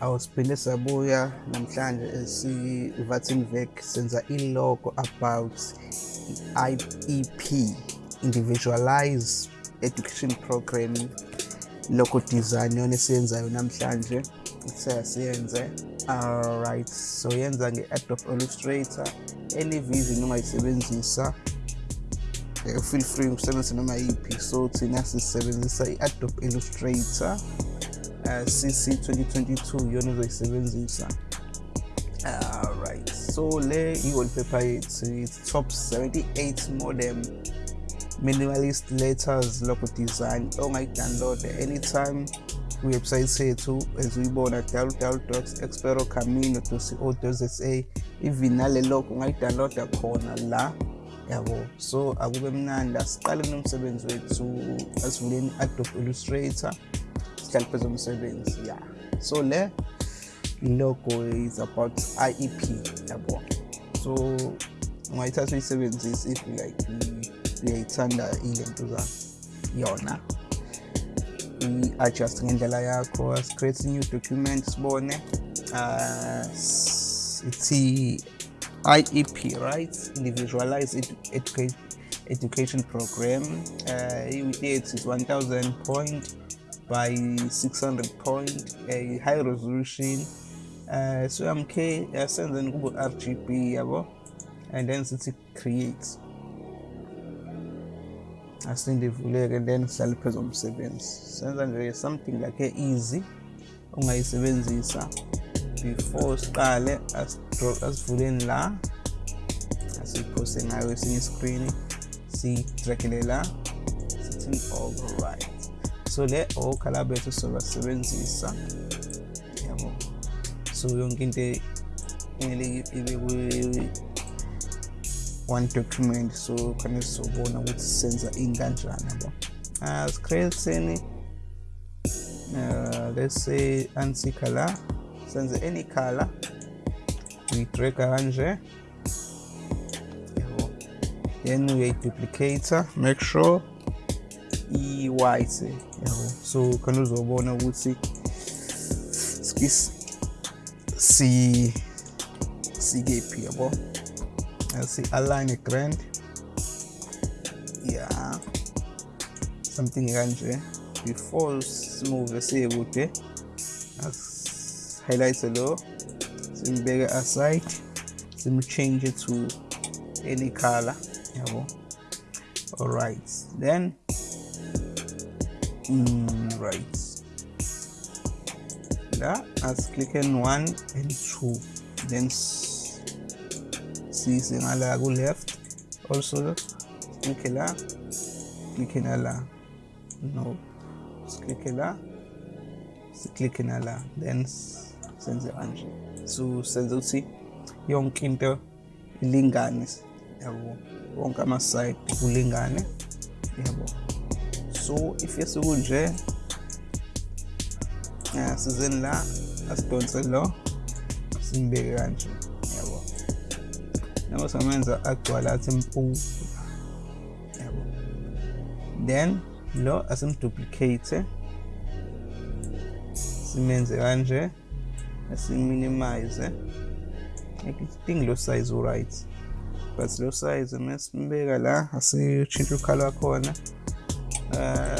awusiphinde sabuya namhlanje si-vatinvec senza i-logo about i-iep individualize education program. Logo design yona esiyenzayo namhlanje siyasiyenze alright so yenza nge-adobe illustrator any vision ongayisebenzisa uh, feel free ukusebenzisa noma yiphi. So thina sisebenzisa i-adobe illustrator. uh, cc 2022 iyona uzoyisebenzisa alright so le i-wallpaper yethu it's top 78 modem minimalist letters logo design. Oh Ongayidownloada anytime kwiwebsayithi yethu as uyibona www experocamino co za even nale logo ungayidownloada khona la. Yabo so akube mnandi asiqale nomsebenzi wethu asivuleni i-adobe illustrator phezu komsebenzi ya so le logo is about iep yabo so ungayithatha uyisebenzise if like uyayithanda ilento za yona. I-adjust ngendlela yakho as-create new document sibone uh, ithi IEP right? Individualized edu education education program. Uh, yethu is 1000 point by 600 point a high resolution uh, so mk yasenzeni kube rgb yabo and then sithi create asinde ivuleke then sihlale phezu komsebenzi senza nje something like easy. Ungayisebenzisa before siqale asivuleni la asiphose ngayo esinye iscreen siyidragele la sithi alright so le okhala bethu sizobasebenzisa yabo. So yonke into kumele one document so khane sizobona ukuthi senza ini kanjani yabo uh, screensini uh, let's say ansi color senze any color uyidraga kanje then uyayiduplicator make sure i-white yabo so khona uzobona ukuthi si sikephi yabo si-align grand yeah. Something kanje before simove siye kude highlight lo simbeke aside. Simchange to any color yabo alright. Then mm, right. La as click on one and two. Then sisingala ku left. Also click la na la no click la na la then senze kanje so senze ukuthi yonke into ilingane. Yabo wonke ama side kulingane. Yabo so if yesikunje yeah, sizeni la asidonse lo simbeke kanje yabo. Noma samenza agcwala athi mpu yabo. Then lo asimduplicate. Simenze kanje asiminimize ngidinga lo size right but lo size mesimbeka la asitshintshe ukhala wakhona uh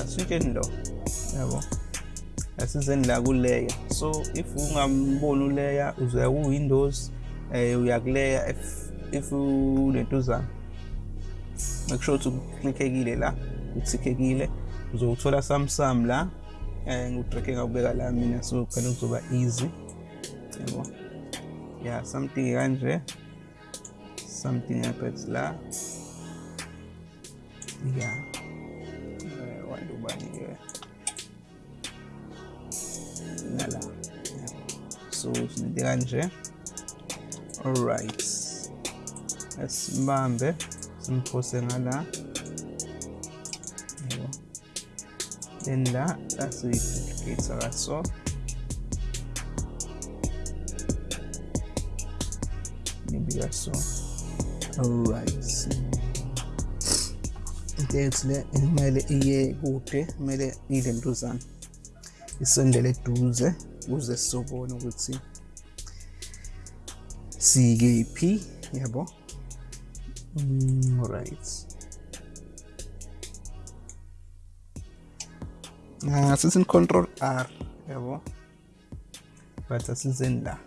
sitsheni lo yabo? Asizeni la kuleya. So if ungamboni uleya uzoya ku-windows eh uyakuleya if if unentuzana make sure ukuthi uklikhekile la uthikekile uzowuthola samsam la eh ngudrake ngakubeka la mina so khona kuzoba easy. Yabo? Yeah something kanje something happens la. Yeah nala so sinede kanje alright asimbambe simphose ngala. Yebo. Then la asiyiduplicate kaso nibika so alright le kumele iye kude kumele ile ntuzana isondele eduze ukuze sizobona ukuthi sikephi yabo right sithi control R yabo but asizeni la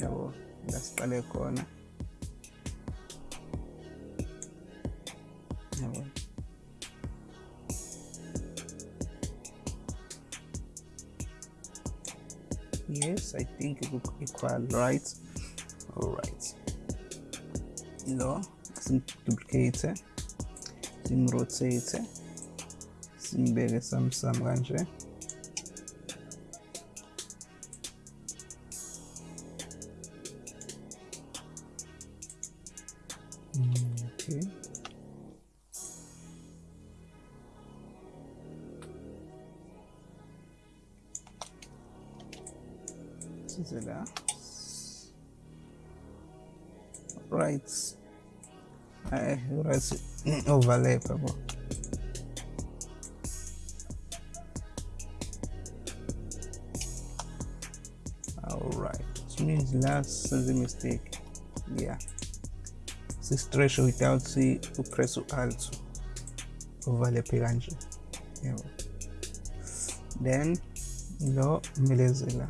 yabo la siqale khona yabo yes i think it look equal right? All right. Lo simduplicate simrotate simbeke samsam kanje hmm, okay size la right eh right overlap yabo all right. Which means last senze mistake. Yeah. Si stretch without si upress u-alt overlap kanje yabo then lo melezela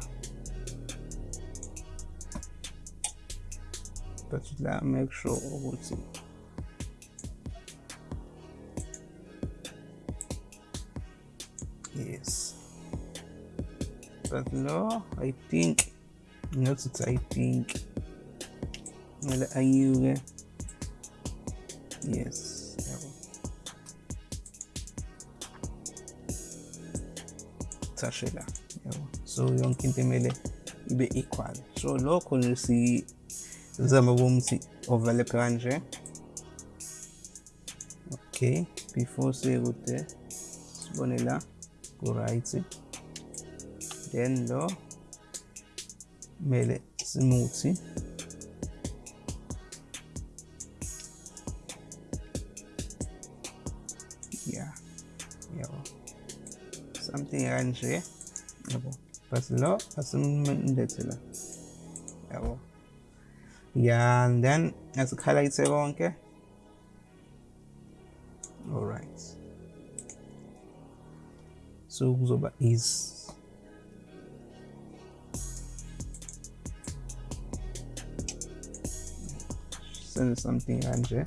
la make sure ukuthi yes. But no i think not ngathi i think. Kumele you eh? yes yabo thashe la yabo so yonke into emele ibe equal. So lokho si zama ukuthi overlap kanje okay before sekude sibone la ku right. Then lo mele simuthi yeah yabo something kanje yabo but lo asimlethe la yabo yeah and then as a highlight asikhalayithe okay? All right. So kuzoba easy send something kanje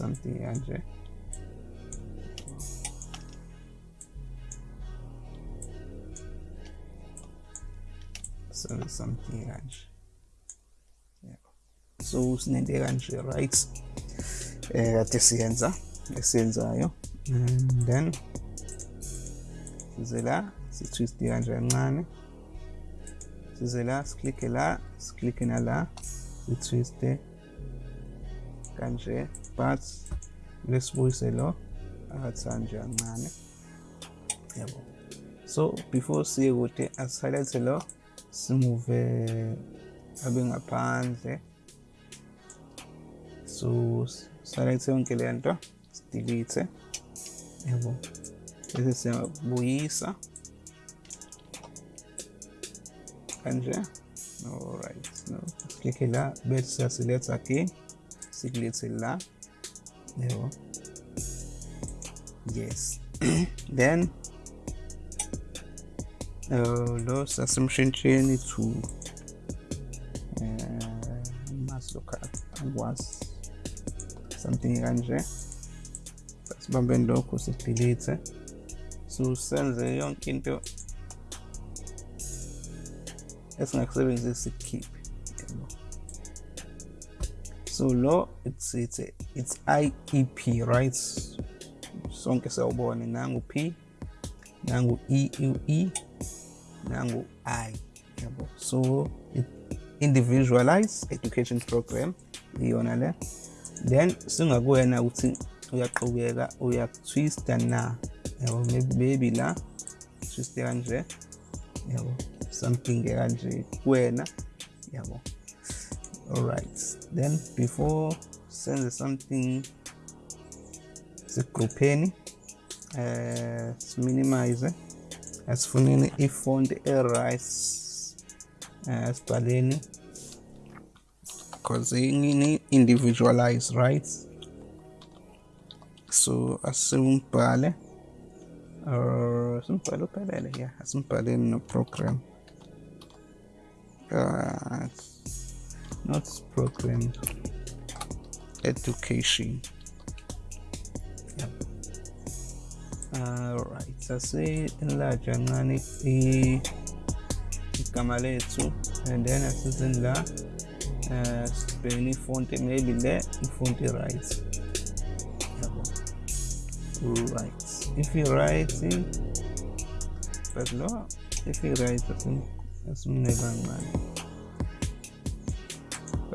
something send something kanje yabo so right? Eh and then size la si-twist kanje kancane. Size la siklikhe la siklikhe nala si-twiste kanje but lesibuyise lo phakathi kanje kancane yabo so before siye kude asihighlight lo simuve abe ngaphandle. So sihighlight yonke le nto delete yabo bese siyabuyisa. Kanje? Alright no siklikhe la bese siyasiletha again sikulethe la yabo yes. Then uh, lo sasimshintsheni to uh, mas local angikwazi something kanje. Sibambeni lokho sidelete so senze yonke into esingakusebenzisi yabo so lo it's it's it's IEP right? Sonke siyawubona. Nangu P nangu E U E nangu I. Yabo so it individualized education program iyona le. Then singakuwena ukuthi uyaqhubeka uyakutwista na? Yabo maybe maybe la. Twiste kanje. Yabo something kanje kuwena. Yabo all right then before send something zigrupheni eh, uh, siminimayize found ifont erice eh, as sibhaleni because any individualized right so asimbhale eh, or simbhale uphelele ya yeah. asimbhaleni no-program uh, not program education. Yep. alright sase enlarge kancane igama lethu and then asizini la uh, sibhekene ifonti maybe le ifonti right yabo right if you right but lo if you write, right asimne kancane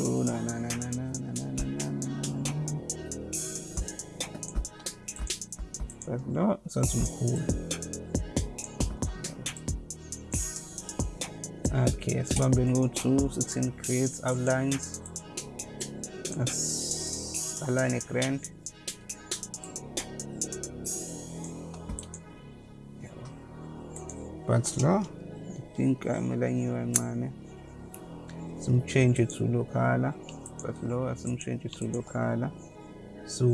so na na na na na na na na na na but no sasimkhulu okay sibambeni ku-2 sithini create outlines as align a grand but lo i think amelanyiwe kancane some changes to local but lower simtshintshe to local so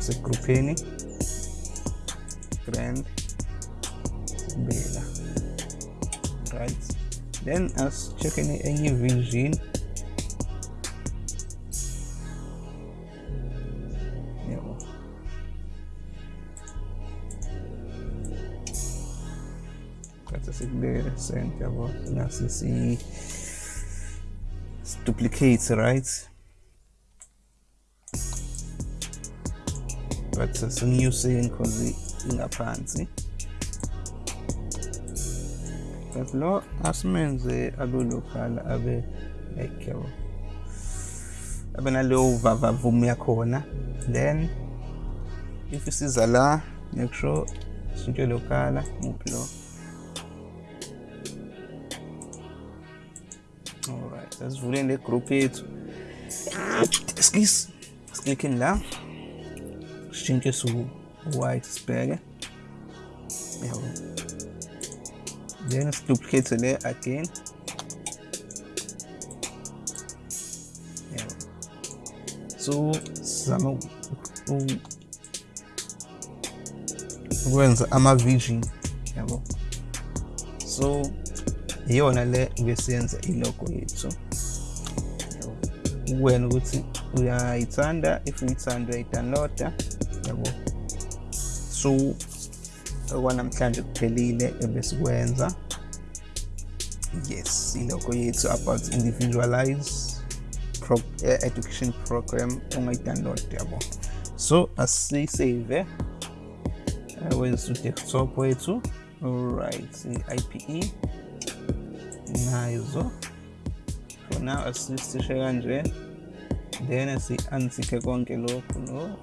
segrupheni grand bela right. Then as check any vision sikubekele sent yabo nasi si duplicate right? But singiyuseni cause ingaphansi but lo asimenze abe local abe like yabo abe naleyo vavavum yakhona then if isiza la make sure shintshe lokala muphi lo alright asivuleni le group yethu excuse siklikhini la sitshintshe su white sibheke yabo then duplicate le again. Yabo so sizama ukwenza ama-vision yabo so iyona le besiyenza ilogo yethu. Wena ukuthi uyayithanda if uyithanda uyayidownloada yabo. So okwanamhlanje kuphelile ebesikwenza. Yes ilogo yethu about individualize pro eh, education program ongayidownload yabo. So asiyisave eh, wenza u-desktop wethu. Alright i-ipe nazo for now asisishe kanje then si-untick konke lokhu no